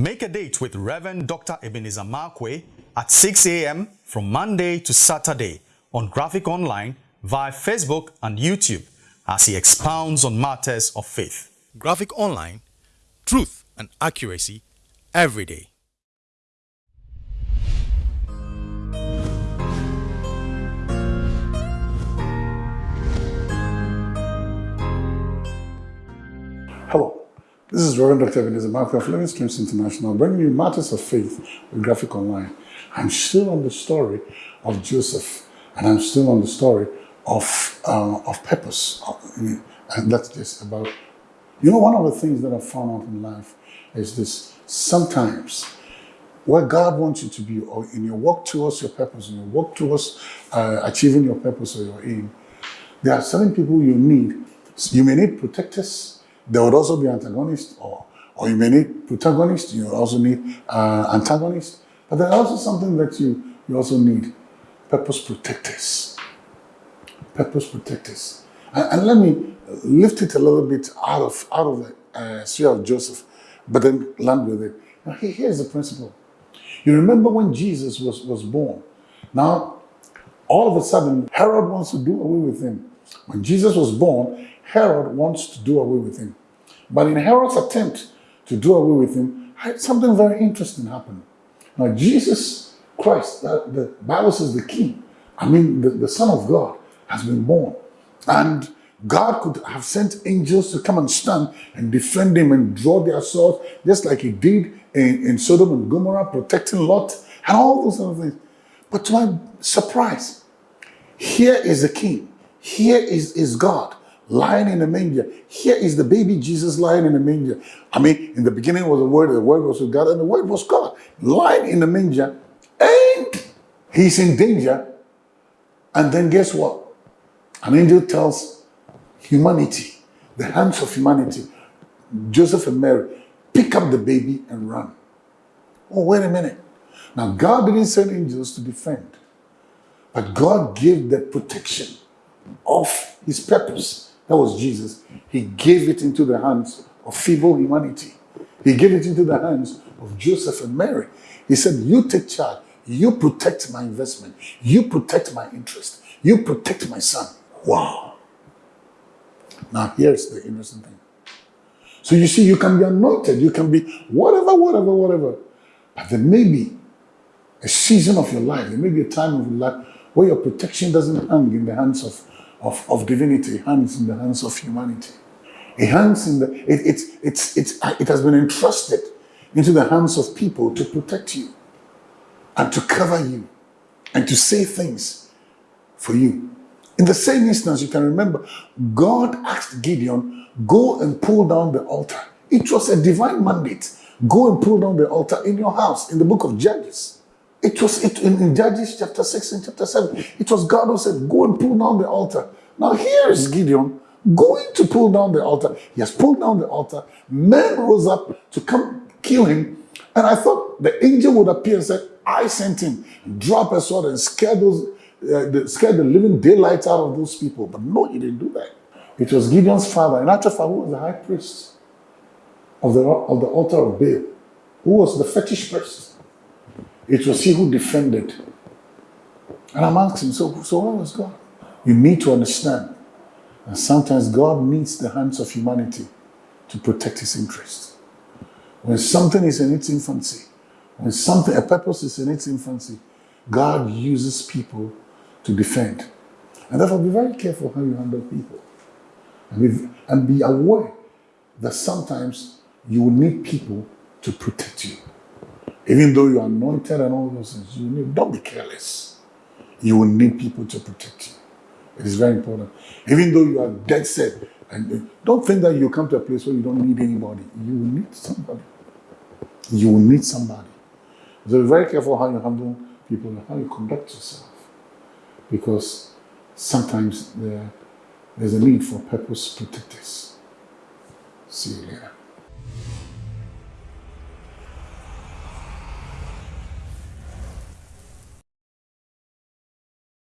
Make a date with Reverend Dr. Ebenezer Markwei at 6 a.m. from Monday to Saturday on Graphic Online via Facebook and YouTube as he expounds on matters of faith. Graphic Online, truth and accuracy every day. Hello, this is Reverend Dr. Ebenezer Markwei of Living Streams International, bringing you matters of faith with Graphic Online. I'm still on the story of Joseph, and I'm still on the story of uh, of purpose, and that's just about. You know, one of the things that I've found out in life is this: sometimes where God wants you to be, or in your walk towards your purpose, in your walk towards uh, achieving your purpose or your aim, there are certain people you need. You may need protectors there would also be antagonists, or, or you may need protagonists, you also need uh, antagonists. But there's also something that you, you also need, purpose protectors. Purpose protectors. And, and let me lift it a little bit out of, out of the uh, sphere of Joseph, but then land with it. Now here's the principle. You remember when Jesus was, was born. Now, all of a sudden, Herod wants to do away with him. When Jesus was born, Herod wants to do away with him. But in Herod's attempt to do away with him, something very interesting happened. Now, Jesus Christ, the, Bible says the King, I mean, the, the Son of God, has been born. And God could have sent angels to come and stand and defend him and draw their swords, just like he did in, in Sodom and Gomorrah, protecting Lot, and all those other things. But to my surprise, here is the king. Here is, is God lying in the manger. Here is the baby Jesus lying in the manger. I mean, in the beginning was the Word, the Word was with God, and the Word was God. Lying in the manger, and he's in danger. And then guess what? An angel tells humanity, the hands of humanity, Joseph and Mary, pick up the baby and run. Oh, wait a minute. Now, God didn't send angels to defend, but God gave the protection of his purpose that was Jesus. He gave it into the hands of feeble humanity. He gave it into the hands of Joseph and Mary. He said, you take charge. You protect my investment. You protect my interest. You protect my son. Wow. Now here's the interesting thing. So you see, you can be anointed. You can be whatever, whatever, whatever. But there may be a season of your life. There may be a time of your life where your protection doesn't hang in the hands of of, of divinity hangs in the hands of humanity. It hangs in the, it, it's, it's, it's, it has been entrusted into the hands of people to protect you and to cover you and to say things for you. In the same instance, you can remember, God asked Gideon, go and pull down the altar. It was a divine mandate. Go and pull down the altar in your house, in the book of Judges. It was it, in, in Judges chapter 6 and chapter 7. It was God who said, Go and pull down the altar. Now here is Gideon going to pull down the altar. He has pulled down the altar. Men rose up to come kill him. And I thought the angel would appear and say, I sent him. Drop a sword and scare those, uh, the, scare the living daylight out of those people. But no, he didn't do that. It was Gideon's father, in actual who was the high priest of the, of the altar of Baal, who was the fetish priest. It was he who defended. And I'm asking, so, so what was God? You need to understand. And sometimes God needs the hands of humanity to protect his interest. When something is in its infancy, when something, a purpose is in its infancy, God uses people to defend. And therefore be very careful how you handle people. And be, and be aware that sometimes you will need people to protect you. Even though you are anointed and all those things, you need, don't be careless. You will need people to protect you. It is very important. Even though you are dead set, and don't think that you come to a place where you don't need anybody. You will need somebody. You will need somebody. So be very careful how you handle people and how you conduct yourself. Because sometimes there, there's a need for purpose protectors. See you later.